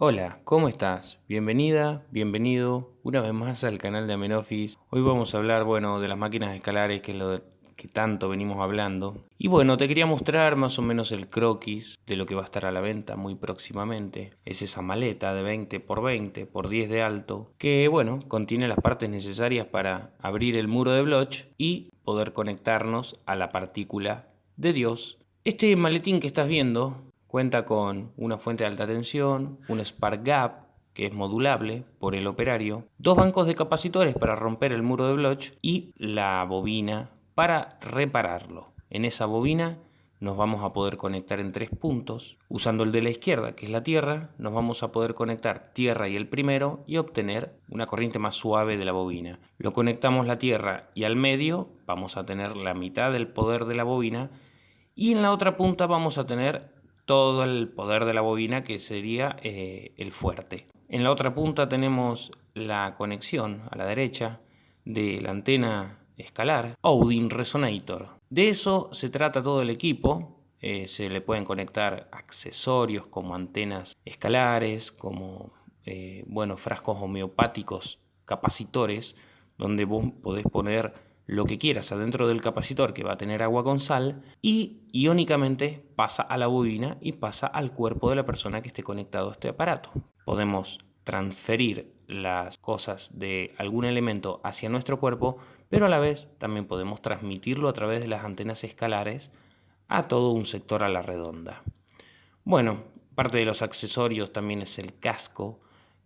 Hola, ¿cómo estás? Bienvenida, bienvenido una vez más al canal de Amenofis. Hoy vamos a hablar, bueno, de las máquinas escalares, que es lo que tanto venimos hablando. Y bueno, te quería mostrar más o menos el croquis de lo que va a estar a la venta muy próximamente. Es esa maleta de 20 por 20 por 10 de alto, que bueno, contiene las partes necesarias para abrir el muro de Bloch y poder conectarnos a la partícula de Dios. Este maletín que estás viendo Cuenta con una fuente de alta tensión, un spark gap, que es modulable por el operario, dos bancos de capacitores para romper el muro de Bloch y la bobina para repararlo. En esa bobina nos vamos a poder conectar en tres puntos. Usando el de la izquierda, que es la tierra, nos vamos a poder conectar tierra y el primero y obtener una corriente más suave de la bobina. Lo conectamos la tierra y al medio vamos a tener la mitad del poder de la bobina y en la otra punta vamos a tener todo el poder de la bobina que sería eh, el fuerte. En la otra punta tenemos la conexión a la derecha de la antena escalar Odin Resonator. De eso se trata todo el equipo. Eh, se le pueden conectar accesorios como antenas escalares, como eh, frascos homeopáticos capacitores, donde vos podés poner lo que quieras adentro del capacitor que va a tener agua con sal y iónicamente pasa a la bobina y pasa al cuerpo de la persona que esté conectado a este aparato. Podemos transferir las cosas de algún elemento hacia nuestro cuerpo, pero a la vez también podemos transmitirlo a través de las antenas escalares a todo un sector a la redonda. Bueno, parte de los accesorios también es el casco,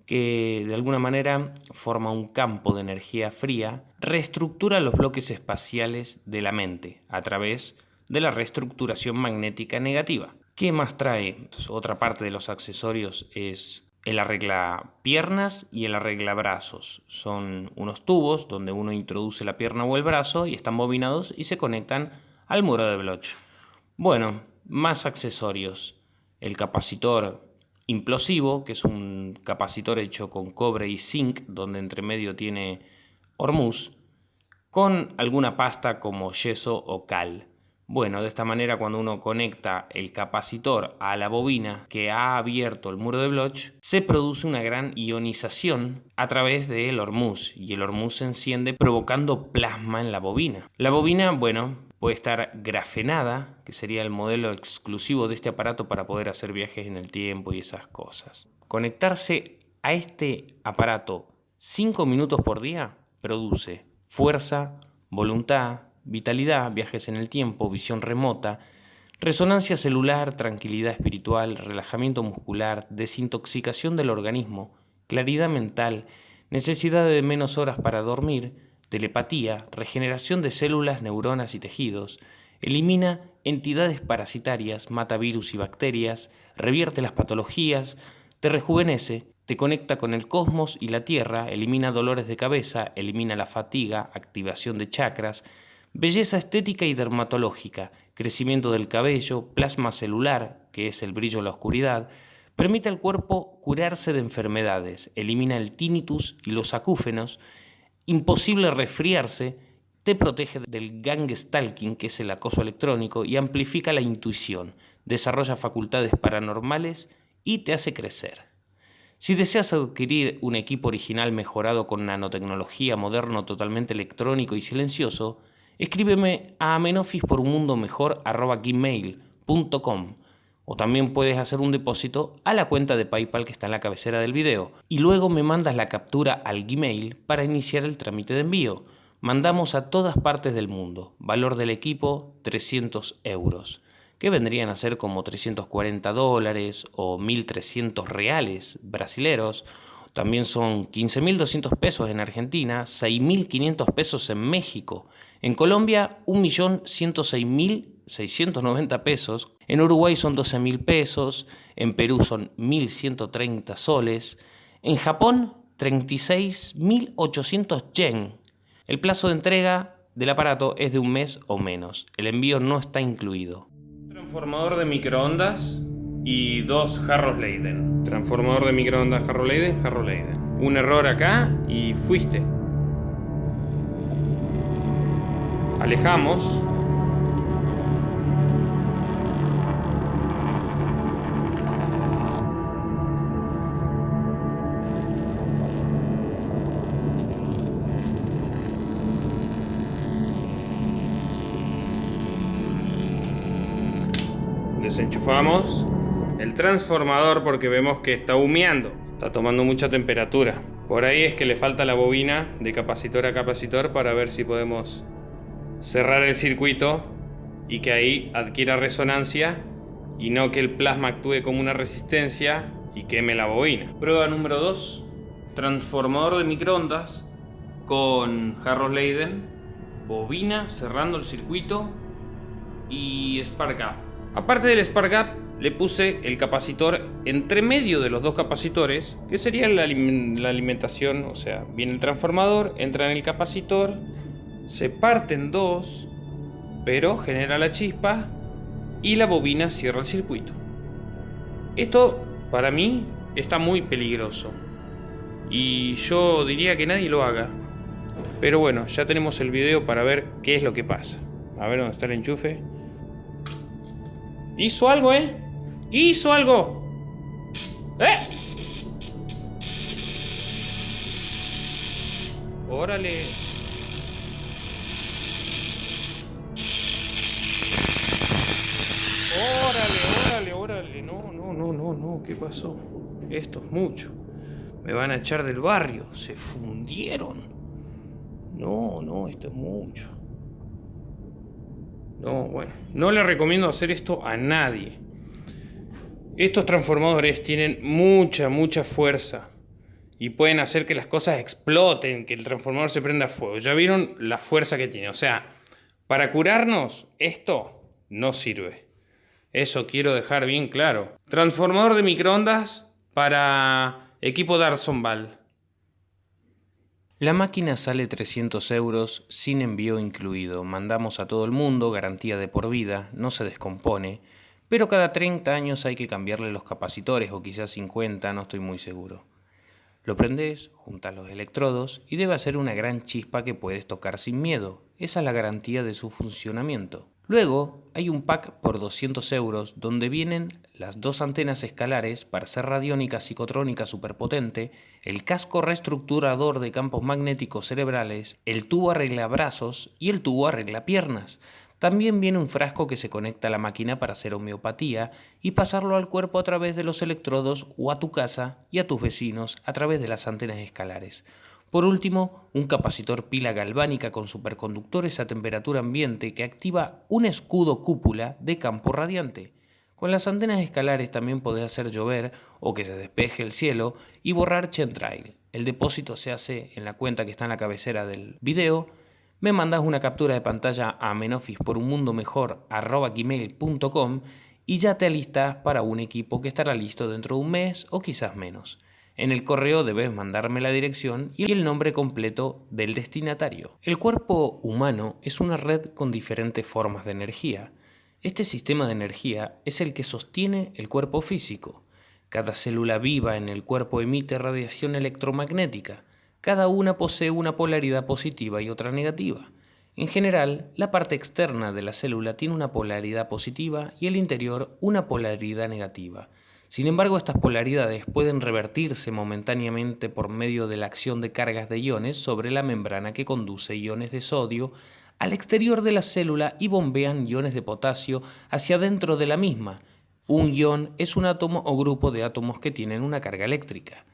que de alguna manera forma un campo de energía fría, reestructura los bloques espaciales de la mente a través de la reestructuración magnética negativa. ¿Qué más trae? Pues, otra parte de los accesorios es el arregla piernas y el arregla brazos. Son unos tubos donde uno introduce la pierna o el brazo y están bobinados y se conectan al muro de Bloch. Bueno, más accesorios. El capacitor implosivo, que es un capacitor hecho con cobre y zinc, donde entre medio tiene hormuz, con alguna pasta como yeso o cal. Bueno, de esta manera cuando uno conecta el capacitor a la bobina que ha abierto el muro de Bloch, se produce una gran ionización a través del hormuz y el hormuz se enciende provocando plasma en la bobina. La bobina, bueno, puede estar grafenada, que sería el modelo exclusivo de este aparato para poder hacer viajes en el tiempo y esas cosas. Conectarse a este aparato 5 minutos por día produce fuerza, voluntad, vitalidad, viajes en el tiempo, visión remota, resonancia celular, tranquilidad espiritual, relajamiento muscular, desintoxicación del organismo, claridad mental, necesidad de menos horas para dormir, telepatía, regeneración de células, neuronas y tejidos, elimina entidades parasitarias, mata virus y bacterias, revierte las patologías, te rejuvenece, te conecta con el cosmos y la Tierra, elimina dolores de cabeza, elimina la fatiga, activación de chakras, belleza estética y dermatológica, crecimiento del cabello, plasma celular, que es el brillo en la oscuridad, permite al cuerpo curarse de enfermedades, elimina el tinnitus y los acúfenos, imposible resfriarse, te protege del gang stalking, que es el acoso electrónico, y amplifica la intuición, desarrolla facultades paranormales y te hace crecer. Si deseas adquirir un equipo original mejorado con nanotecnología, moderno, totalmente electrónico y silencioso, escríbeme a amenofis por o también puedes hacer un depósito a la cuenta de PayPal que está en la cabecera del video y luego me mandas la captura al Gmail para iniciar el trámite de envío. Mandamos a todas partes del mundo. Valor del equipo 300 euros, que vendrían a ser como 340 dólares o 1.300 reales brasileros. También son 15.200 pesos en Argentina, 6.500 pesos en México. En Colombia, 1.106.000 690 pesos, en Uruguay son 12 mil pesos, en Perú son 1.130 soles, en Japón 36.800 yen. El plazo de entrega del aparato es de un mes o menos, el envío no está incluido. Transformador de microondas y dos jarros Leiden. Transformador de microondas jarro Leiden, jarro Leiden. Un error acá y fuiste. Alejamos. Desenchufamos el transformador porque vemos que está humeando. Está tomando mucha temperatura. Por ahí es que le falta la bobina de capacitor a capacitor para ver si podemos cerrar el circuito y que ahí adquiera resonancia y no que el plasma actúe como una resistencia y queme la bobina. Prueba número 2. Transformador de microondas con Harros Leiden, bobina cerrando el circuito y Spark Gap. Aparte del Spark Gap, le puse el capacitor entre medio de los dos capacitores, que sería la, alimentación, o sea, viene el transformador, entra en el capacitor, se parte en dos, pero genera la chispa y la bobina cierra el circuito. Esto para mí está muy peligroso y yo diría que nadie lo haga. Pero bueno, ya tenemos el video para ver qué es lo que pasa. A ver dónde está el enchufe. Hizo algo, ¿eh? Hizo algo. ¿Eh? Órale. Órale, órale, órale. No, no, no, no, no. ¿Qué pasó? Esto es mucho. Me van a echar del barrio. Se fundieron. No, no, esto es mucho. No, bueno. No le recomiendo hacer esto a nadie. Estos transformadores tienen mucha, mucha fuerza. Y pueden hacer que las cosas exploten, que el transformador se prenda fuego. Ya vieron la fuerza que tiene. O sea, para curarnos, esto no sirve. Eso quiero dejar bien claro. Transformador de microondas para equipo Darson Ball. La máquina sale 300 euros sin envío incluido. Mandamos a todo el mundo, garantía de por vida, no se descompone. Pero cada 30 años hay que cambiarle los capacitores o quizás 50, no estoy muy seguro. Lo prendes, juntas los electrodos y debe hacer una gran chispa que puedes tocar sin miedo. Esa es la garantía de su funcionamiento. Luego hay un pack por 200 euros donde vienen las dos antenas escalares para ser radiónica psicotrónica superpotente, el casco reestructurador de campos magnéticos cerebrales, el tubo arregla brazos y el tubo arregla piernas. También viene un frasco que se conecta a la máquina para hacer homeopatía y pasarlo al cuerpo a través de los electrodos o a tu casa y a tus vecinos a través de las antenas escalares. Por último, un capacitor pila galvánica con superconductores a temperatura ambiente que activa un escudo cúpula de campo radiante. Con las antenas escalares también podés hacer llover o que se despeje el cielo y borrar Chentrail. El depósito se hace en la cuenta que está en la cabecera del video. Me mandas una captura de pantalla a menofis por un mundo mejor y ya te alistas para un equipo que estará listo dentro de un mes o quizás menos. En el correo debes mandarme la dirección y el nombre completo del destinatario. El cuerpo humano es una red con diferentes formas de energía. Este sistema de energía es el que sostiene el cuerpo físico. Cada célula viva en el cuerpo emite radiación electromagnética. Cada una posee una polaridad positiva y otra negativa. En general, la parte externa de la célula tiene una polaridad positiva y el interior una polaridad negativa. Sin embargo, estas polaridades pueden revertirse momentáneamente por medio de la acción de cargas de iones sobre la membrana que conduce iones de sodio al exterior de la célula y bombean iones de potasio hacia dentro de la misma. Un ion es un átomo o grupo de átomos que tienen una carga eléctrica.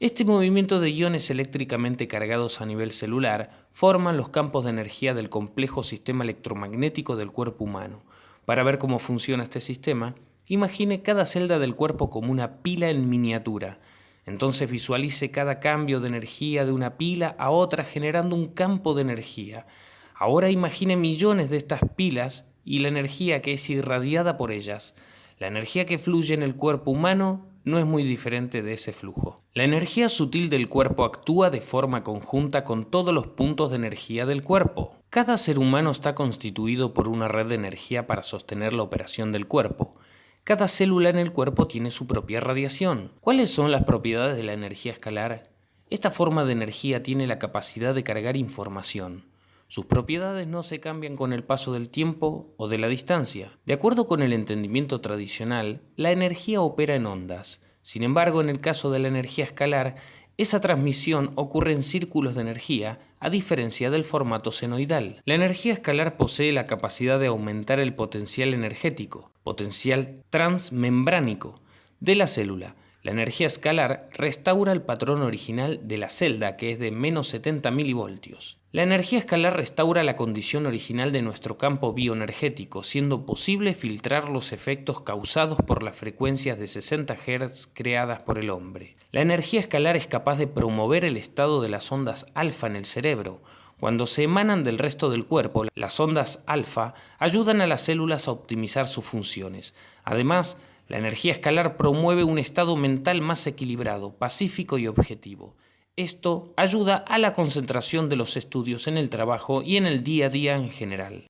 Este movimiento de iones eléctricamente cargados a nivel celular forman los campos de energía del complejo sistema electromagnético del cuerpo humano. Para ver cómo funciona este sistema, Imagine cada celda del cuerpo como una pila en miniatura. Entonces visualice cada cambio de energía de una pila a otra generando un campo de energía. Ahora imagine millones de estas pilas y la energía que es irradiada por ellas. La energía que fluye en el cuerpo humano no es muy diferente de ese flujo. La energía sutil del cuerpo actúa de forma conjunta con todos los puntos de energía del cuerpo. Cada ser humano está constituido por una red de energía para sostener la operación del cuerpo. Cada célula en el cuerpo tiene su propia radiación. ¿Cuáles son las propiedades de la energía escalar? Esta forma de energía tiene la capacidad de cargar información. Sus propiedades no se cambian con el paso del tiempo o de la distancia. De acuerdo con el entendimiento tradicional, la energía opera en ondas. Sin embargo, en el caso de la energía escalar, esa transmisión ocurre en círculos de energía, a diferencia del formato senoidal. La energía escalar posee la capacidad de aumentar el potencial energético, potencial transmembránico, de la célula, la energía escalar restaura el patrón original de la celda, que es de menos 70 milivoltios. La energía escalar restaura la condición original de nuestro campo bioenergético, siendo posible filtrar los efectos causados por las frecuencias de 60 Hz creadas por el hombre. La energía escalar es capaz de promover el estado de las ondas alfa en el cerebro, cuando se emanan del resto del cuerpo, las ondas alfa ayudan a las células a optimizar sus funciones. Además, la energía escalar promueve un estado mental más equilibrado, pacífico y objetivo. Esto ayuda a la concentración de los estudios en el trabajo y en el día a día en general.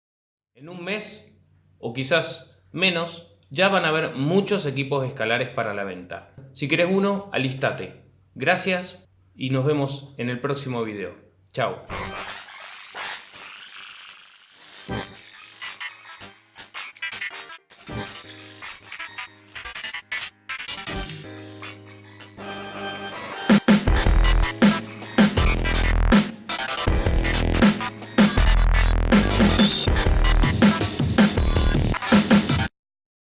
En un mes, o quizás menos, ya van a haber muchos equipos escalares para la venta. Si quieres uno, alístate. Gracias y nos vemos en el próximo video. Chao.